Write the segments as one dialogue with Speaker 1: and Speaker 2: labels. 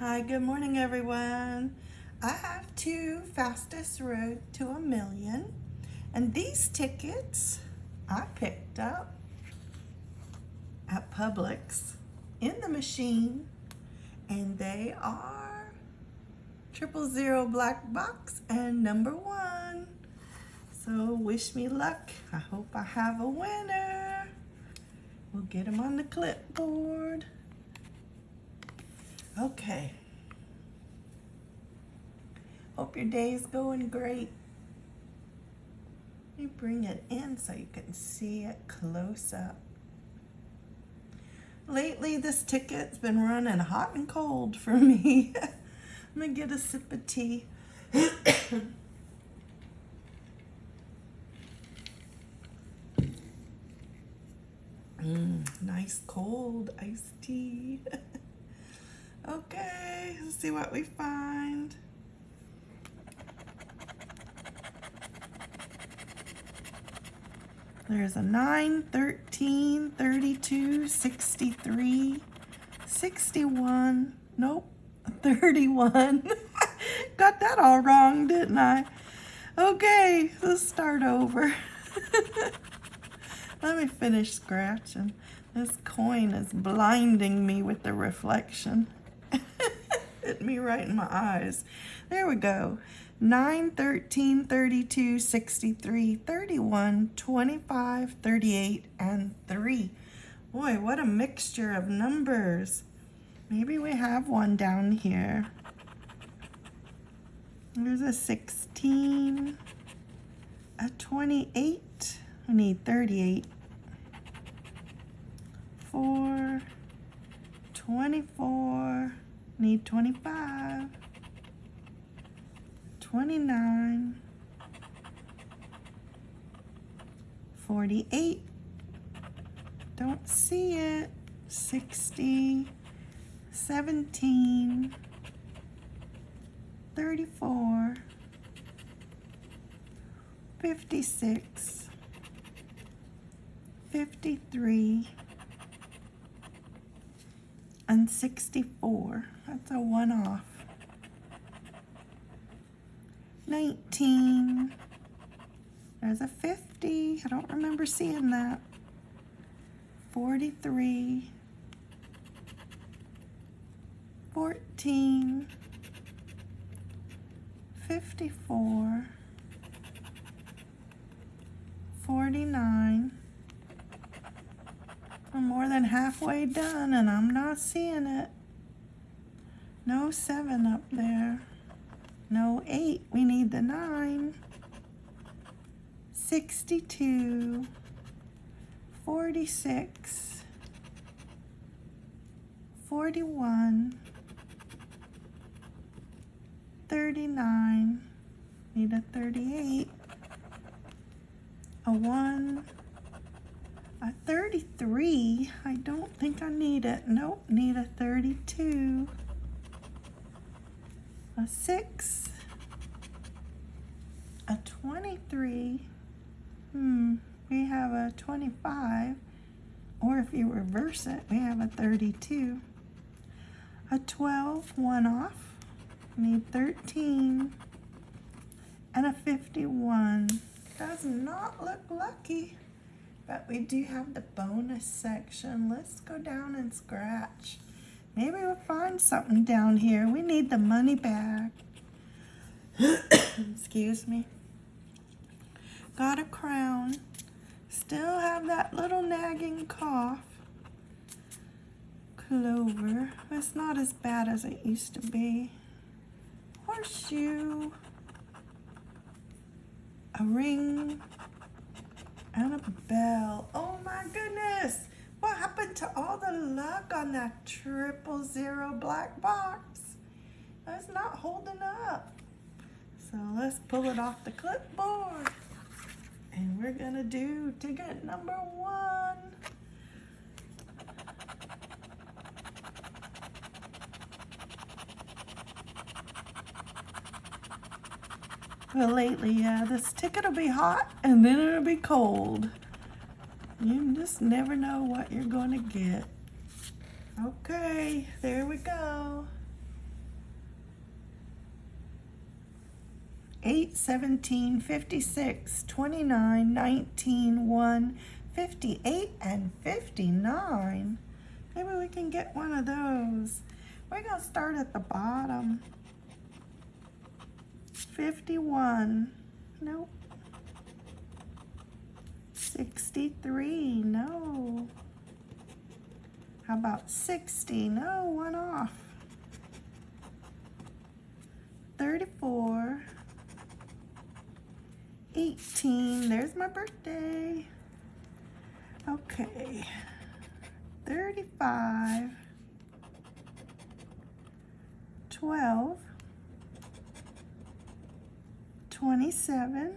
Speaker 1: Hi, good morning everyone. I have two fastest road to a million and these tickets I picked up at Publix in the machine and they are triple zero black box and number one. So wish me luck. I hope I have a winner. We'll get them on the clipboard. Okay. Hope your day is going great. Let me bring it in so you can see it close up. Lately, this ticket's been running hot and cold for me. I'm gonna get a sip of tea. mm, nice cold iced tea. Okay, let's see what we find. There's a 9, 13, 32, 63, 61, nope, 31. Got that all wrong, didn't I? Okay, let's start over. Let me finish scratching. This coin is blinding me with the reflection hit me right in my eyes. There we go. 9, 13, 32, 63, 31, 25, 38, and 3. Boy, what a mixture of numbers. Maybe we have one down here. There's a 16, a 28. I need 38. 4, 24, Need 25, 29, 48, don't see it, 60, 17, 34, 56, 53, and 64. That's a one off. 19. There's a 50. I don't remember seeing that. 43. 14. 54. 49. I'm more than halfway done and I'm not seeing it. No seven up there. No eight. We need the nine. 62. 46. 41. 39. Need a 38. A 1. A 33. I don't think I need it. Nope, need a 32 a 6, a 23, hmm, we have a 25, or if you reverse it, we have a 32, a 12, one off, need 13, and a 51. Does not look lucky, but we do have the bonus section. Let's go down and scratch. Maybe we'll find something down here. We need the money back. Excuse me. Got a crown. Still have that little nagging cough. Clover. It's not as bad as it used to be. Horseshoe. A ring. And a bell. Oh my goodness. What happened to all the luck on that triple zero black box? That's not holding up. So let's pull it off the clipboard. And we're gonna do ticket number one. Well, lately, yeah, this ticket will be hot and then it'll be cold. You just never know what you're going to get. Okay, there we go. 8, 17, 56, 29, 19, 1, 58, and 59. Maybe we can get one of those. We're going to start at the bottom. 51. Nope. 63. No. How about 60? No, one off. 34. 18. There's my birthday. Okay. 35. 12. 27.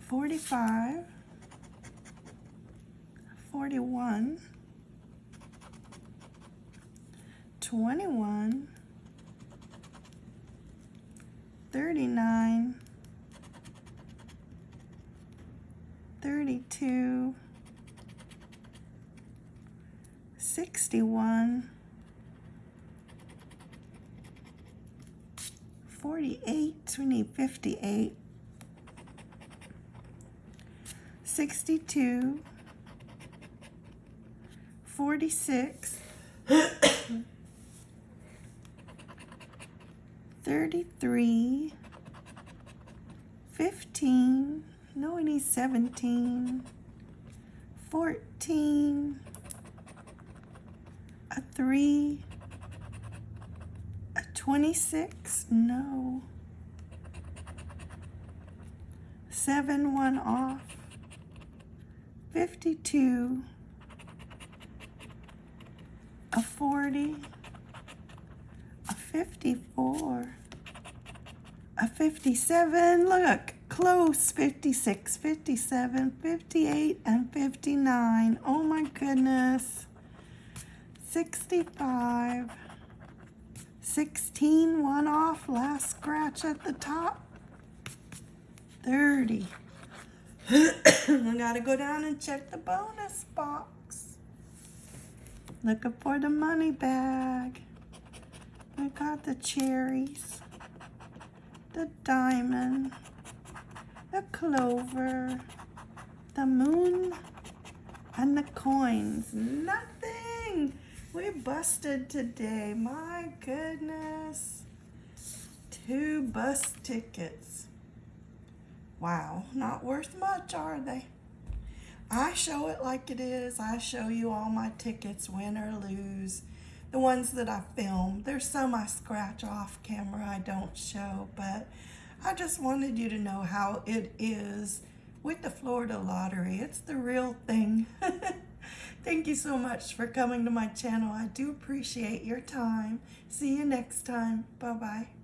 Speaker 1: 45. 41. 21. 39, 32, 61, 48, we need 58, 62, 46, 33, 15, no, we need 17, 14, a 3, a 26, no, 7, 1 off, 52, a 40, a 54, a 57, look, close, 56, 57, 58, and 59. Oh my goodness. 65, 16, one off, last scratch at the top. 30. I gotta go down and check the bonus box. Looking for the money bag. I got the cherries the diamond, the clover, the moon, and the coins. Nothing! We busted today. My goodness. Two bus tickets. Wow, not worth much, are they? I show it like it is. I show you all my tickets, win or lose the ones that I film. There's some I scratch off camera I don't show, but I just wanted you to know how it is with the Florida Lottery. It's the real thing. Thank you so much for coming to my channel. I do appreciate your time. See you next time. Bye-bye.